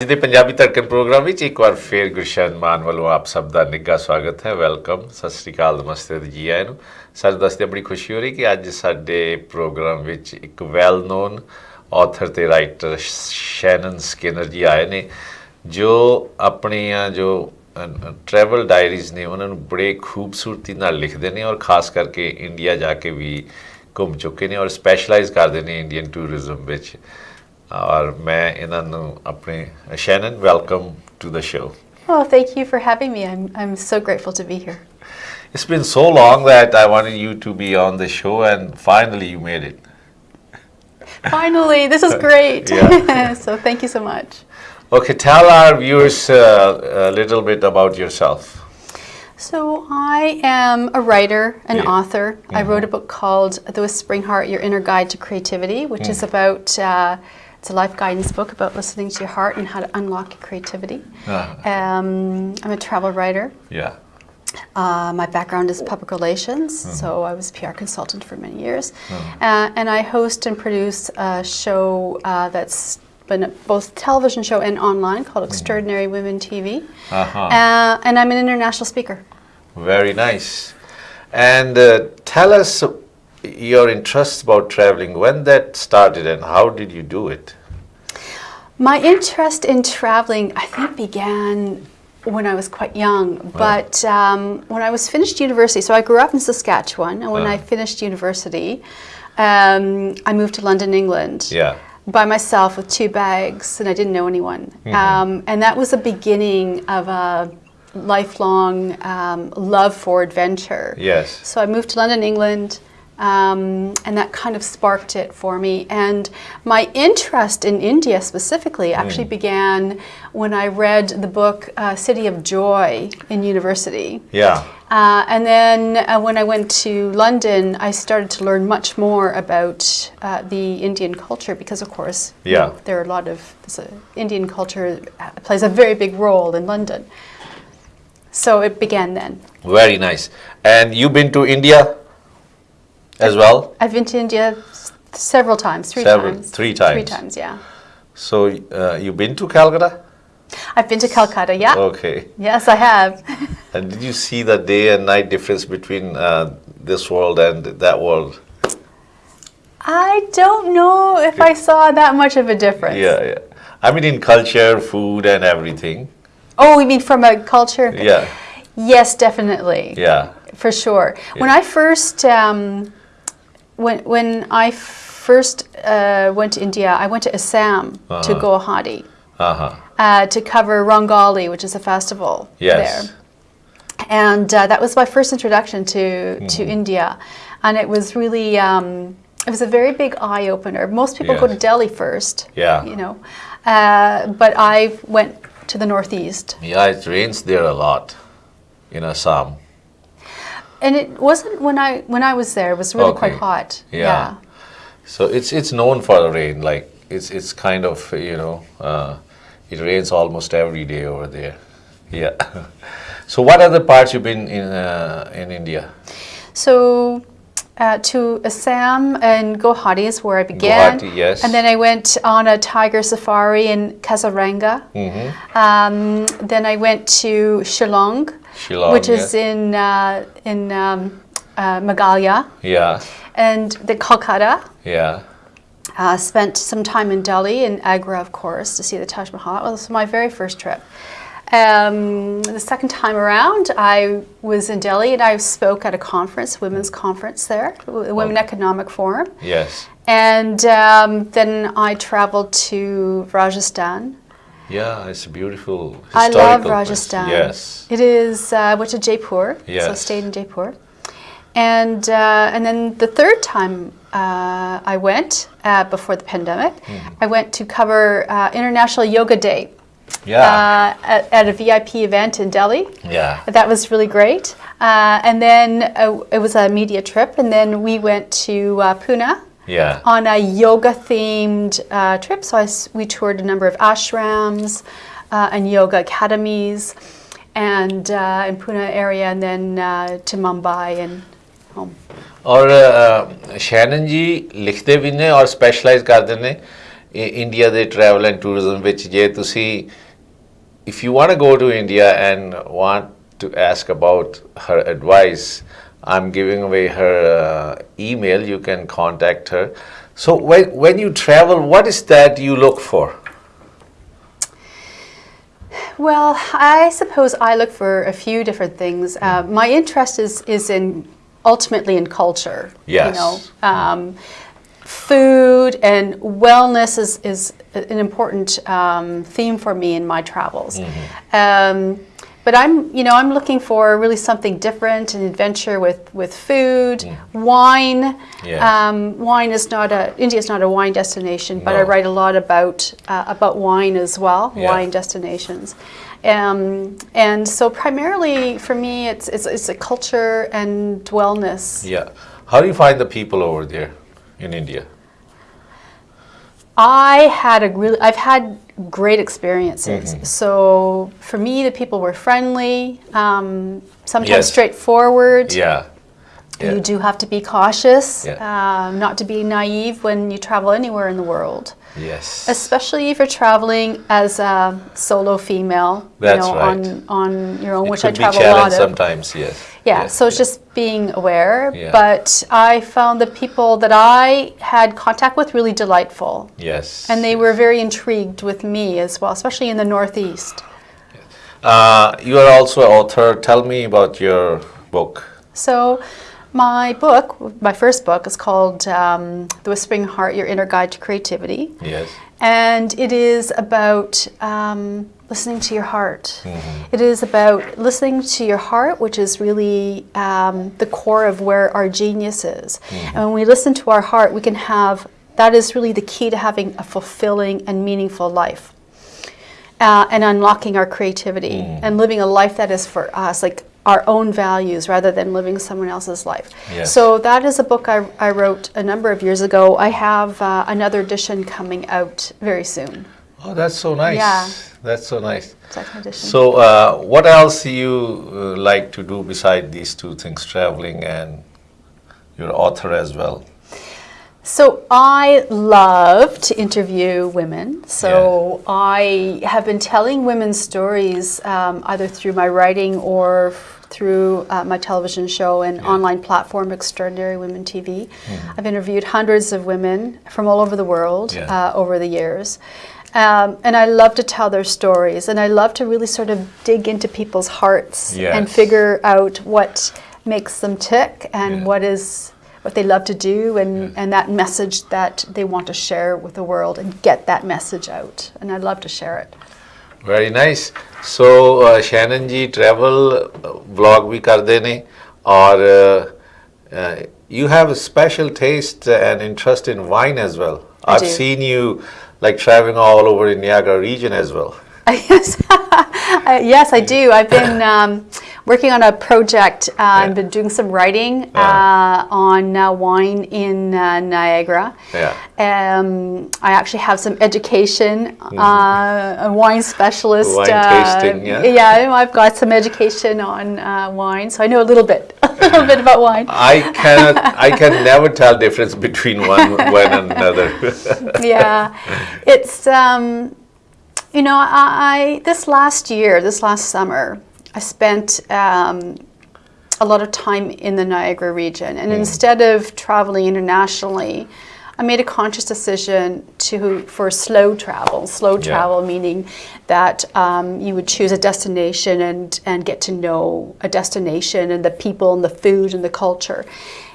ਅੱਜ ਦੇ ਪੰਜਾਬੀ ਧੜਕਣ ਪ੍ਰੋਗਰਾਮ ਵਿੱਚ ਇੱਕ ਵਾਰ ਫੇਰ ਗੁਰਸ਼ਨ ਮਾਨ ਵੱਲੋਂ ਆਪ ਸਭ ਦਾ ਨਿੱਘਾ ਸਵਾਗਤ ਹੈ। ਵੈਲਕਮ। ਸਤਿ ਸ੍ਰੀ ਅਕਾਲ, ਨਮਸਤੇ ਜੀ ਆਇਆਂ ਨੂੰ। ਸਾਨੂੰ ਦੱਸਦੇ ਬੜੀ ਖੁਸ਼ੀ ਹੋ ਰਹੀ ਕਿ ਅੱਜ ਸਾਡੇ ਪ੍ਰੋਗਰਾਮ ਵਿੱਚ ਇੱਕ ਵੈਲ ਨੋਨ ਆਥਰ ਤੇ ਰਾਈਟਰ ਸ਼ੈਨਨ ਸਕਿਨਰ ਜੀ ਆਏ ਨੇ, ਜੋ ਆਪਣੀਆਂ ਜੋ ਟਰੈਵਲ ਡਾਇਰੀਜ਼ ਨੇ, ਉਹਨਾਂ ਨੂੰ ਬੜੇ ਖੂਬਸੂਰਤੀ ਨਾਲ ਲਿਖਦੇ ਨੇ ਔਰ ਖਾਸ ਕਰਕੇ ਇੰਡੀਆ ਜਾ ਕੇ ਵੀ ਘੁੰਮ ਚੁੱਕੇ ਨੇ ਔਰ ਸਪੈਸ਼ਲਾਈਜ਼ ਕਰਦੇ ਨੇ ਇੰਡੀਅਨ ਟੂਰਿਜ਼ਮ ਵਿੱਚ। ਔਰ ਮੈਂ ਇਹਨਾਂ ਨੂੰ ਆਪਣੇ Shannon welcome to the show Oh, thank you for having me. I'm, I'm so grateful to be here. It's been so long that I wanted you to be on the show and finally you made it. Finally, this is great. Yeah. so thank you so much. Okay, tell our viewers uh, a little bit about yourself. So I am a writer, an Yeah. author. I wrote a book called The Whispering Heart: Your Inner Guide to Creativity, which is about. Uh, it's a life guidance book about listening to your heart and how to unlock your creativity. Uh, Um, I'm a travel writer. yeah. Uh, my background is public relations, so I was a PR consultant for many years. Uh, and I host and produce a show uh, that's been a both television show and online called Extraordinary Women TV. Uh-huh. Uh, and I'm an international speaker. Very nice. And uh, tell us your interest about traveling, when that started and how did you do it? My interest in traveling, I think, began when I was quite young. But um, when I was finished university, so I grew up in Saskatchewan, and when I Uh. finished university, um, I moved to London, England. Yeah. By myself with two bags, and I didn't know anyone. Um, and that was the beginning of a lifelong um, love for adventure. Yes. So I moved to London, England, um, and that kind of sparked it for me. And my interest in India specifically actually began when I read the book uh, City of Joy in university. Yeah. Uh, and then uh, when I went to London, I started to learn much more about uh, the Indian culture because, of course, you Yeah. know, there are a lot of Indian culture uh, plays a very big role in London. So it began then. Very nice. And you've been to India as well? I've been to India several times, three Several- times. three times. Three times. yeah. So uh, you've been to Calcutta? I've been to Calcutta, yeah. Okay. Yes, I have. And did you see the day and night difference between uh, this world and that world? I don't know if I saw that much of a difference. Yeah, yeah. I mean, in culture, food, and everything. Oh, you mean from a culture? Yeah, Yes, definitely. yeah. For sure. When I first, um, when when I first uh, went to India, I went to Assam to Uh-huh. Guwahati Uh huh. uh, to cover Rangali, which is a festival Yes. there. And uh, that was my first introduction to, to Mm-hmm. India. And it was really, um, it was a very big eye opener. Most people go to Delhi first, Yeah. you know. Uh, but I went to the northeast. Yeah, it rains there a lot in Assam. And it wasn't when I when I was there, it was really quite hot. Yeah. So it's it's known for the rain. Like it's it's kind of you know uh, it rains almost every day over there. Yeah. so what other parts you've been in uh, in India? So uh, to Assam and Guwahati is where I began. Guwahati, yes. And then I went on a tiger safari in Kaziranga. Mm-hmm. Um, then I went to Shillong, Shillong, which is yeah. in uh, in um, uh, Meghalaya, Yeah, and the Kolkata. yeah. Uh, spent some time in Delhi and Agra, of course, to see the Taj Mahal. It was my very first trip. Um, the second time around, I was in Delhi and I spoke at a conference, women's conference there, the Women Economic Forum. Yes. And um, then I traveled to Rajasthan. Yeah, it's a beautiful I love place. Rajasthan. Yes. It is. Uh, I went to Jaipur. So I stayed in Jaipur. And uh, and then the third time uh, I went uh, before the pandemic, Mm-hmm. I went to cover uh, International Yoga Day Yeah. uh, at, at a VIP event in Delhi. yeah. That was really great. Uh, and then uh, it was a media trip, and then we went to uh, Pune Yeah. on a yoga themed uh, trip. So I s we toured a number of ashrams uh, and yoga academies and uh, in Pune area and then uh, to Mumbai and home. ਔਰ ਸ਼ੈਨਨ ਜੀ ਲਿਖਦੇ ਵੀ ਨੇ ਔਰ specialise ਕਰਦੇ ਨੇ India ਦੇ travel and tourism ਵਿੱਚ ਜੇ ਤੁਸੀਂ if you want to go to India and want to ask about her advice, I'm giving away her uh, email. You can contact her. So when when you travel, what is that you look for? Well, I suppose I look for a few different things. Uh, my interest is is in ultimately in culture. Yes. You know, um, food and wellness is is an important um, theme for me in my travels. Um, but I'm, you know, I'm looking for really something different, an adventure with with food, wine. Yes. Um, wine is not a India is not a wine destination, but I write a lot about uh, about wine as well, Yeah. wine destinations. Um, and so primarily for me, it's, it's it's a culture and wellness. Yeah. How do you find the people over there in India? I had a really, I've had great experiences. Mm-hmm. So for me, the people were friendly, um, sometimes Yes. straightforward. Yeah. Yeah. You do have to be cautious, Yeah. um, not to be naive when you travel anywhere in the world. Yes. Especially if you're traveling as a solo female, That's you know, right. on, on your own, it which I travel a lot of. sometimes. Yes. Yeah, Yes, so it's yes. just being aware. Yeah. But I found the people that I had contact with really delightful. Yes. And they were very intrigued with me as well, especially in the Northeast. Uh, you are also an author. Tell me about your book. So, my book, my first book, is called um, The Whispering Heart Your Inner Guide to Creativity. Yes. And it is about um, listening to your heart. It is about listening to your heart, which is really um, the core of where our genius is. And when we listen to our heart, we can have that is really the key to having a fulfilling and meaningful life. Uh, and unlocking our creativity and living a life that is for us, like our own values rather than living someone else's life. Yes. So that is a book I, I wrote a number of years ago. I have uh, another edition coming out very soon. Oh, that's so nice. Yeah. That's so nice. Second edition. So, uh, what else do you uh, like to do beside these two things, traveling and your author as well? So I love to interview women. So I have been telling women's stories um, either through my writing or through uh, my television show and online platform, Extraordinary Women TV. I've interviewed hundreds of women from all over the world Yeah. uh, over the years. Um, and I love to tell their stories, and I love to really sort of dig into people's hearts and figure out what makes them tick and Yeah. what is what they love to do and, and that message that they want to share with the world and get that message out. And I'd love to share it. Very nice. So, uh, Shannon ji travel uh, vlog भी करते ने और uh, uh, you have a special taste and interest in wine as well. I I've do. seen you like traveling all over in Niagara region as well. yes, Uh, yes, I do. I've been um, working on a project. Uh, I've been doing some writing uh, on uh, wine in uh, Niagara. Yeah. Um, I actually have some education. Uh, a wine specialist. Wine uh, tasting, yeah? Yeah, I've got some education on uh, wine, so I know a little bit, a little bit about wine. I cannot, I can never tell difference between one, one and another. yeah, it's um, you know I, I this last year, this last summer, I spent um, a lot of time in the Niagara region, and instead of traveling internationally. I made a conscious decision to for slow travel. Slow Yeah. travel meaning that um, you would choose a destination and and get to know a destination and the people and the food and the culture.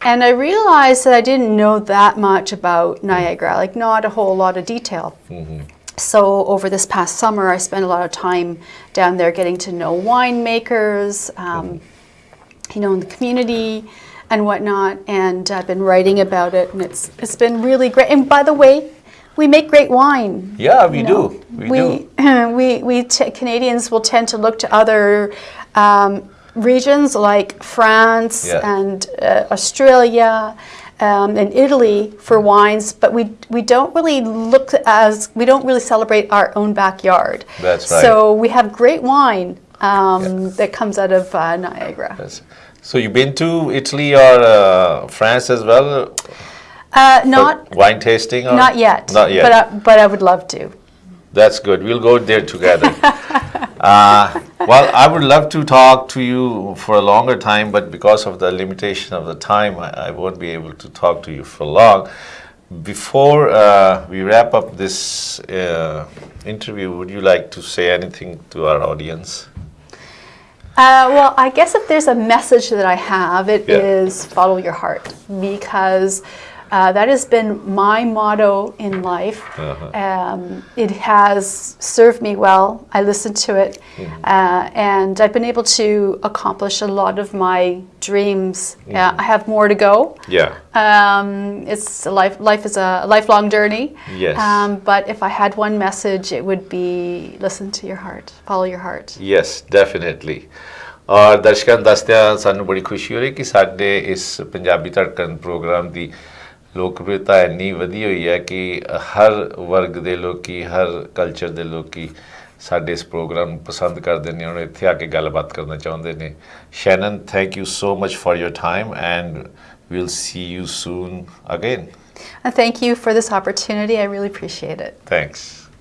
And I realized that I didn't know that much about Niagara, like not a whole lot of detail. So over this past summer, I spent a lot of time down there getting to know winemakers, um, you know, in the community and whatnot. And I've been writing about it, and it's it's been really great. And by the way, we make great wine. yeah, we you do. We, we do. we, we t- Canadians will tend to look to other um, regions like France Yeah. and uh, Australia um, and Italy for wines, but we we don't really look as we don't really celebrate our own backyard. That's right. So we have great wine um, that comes out of uh, Niagara. Yes. So you've been to Italy or uh, France as well? Uh, not wine tasting? Or? not yet. Not yet. But I, but I would love to. That's good. We'll go there together. uh, well, I would love to talk to you for a longer time, but because of the limitation of the time, I, I won't be able to talk to you for long. Before uh, we wrap up this uh, interview, would you like to say anything to our audience? Uh, well, I guess if there's a message that I have, it is Yeah. follow your heart because uh, that has been my motto in life. Um, it has served me well. I listen to it, uh, and I've been able to accomplish a lot of my dreams. Uh, I have more to go. Yeah. Um, it's a life. Life is a lifelong journey. Yes. Um, but if I had one message, it would be listen to your heart, follow your heart. Yes definitely ਔਰ ਦਰਸ਼ਕਾਂ ਨੂੰ ਦੱਸਦਿਆਂ ਸਾਨੂੰ ਬੜੀ ਖੁਸ਼ੀ ਹੋ ਰਹੀ ਕਿ ਸਾਡੇ ਇਸ ਪੰਜਾਬੀ ਧੜਕਣ ਪ੍ਰੋਗਰਾਮ ਦੀ ਲੋਕਪ੍ਰਿਅਤਾ ਇੰਨੀ ਵਧੀ ਹੋਈ ਹੈ ਕਿ ਹਰ ਵਰਗ ਦੇ ਲੋਕੀ ਹਰ ਕਲਚਰ ਦੇ ਲੋਕੀ ਸਾਡੇ ਇਸ ਪ੍ਰੋਗਰਾਮ ਨੂੰ ਪਸੰਦ ਕਰਦੇ ਨੇ ਉਹਨਾਂ ਇੱਥੇ ਆ ਕੇ ਗੱਲਬਾਤ ਕਰਨਾ ਚਾਹੁੰਦੇ ਨੇ Shannon thank you so much for your time and we will see you soon again thank you for this opportunity I really appreciate it thanks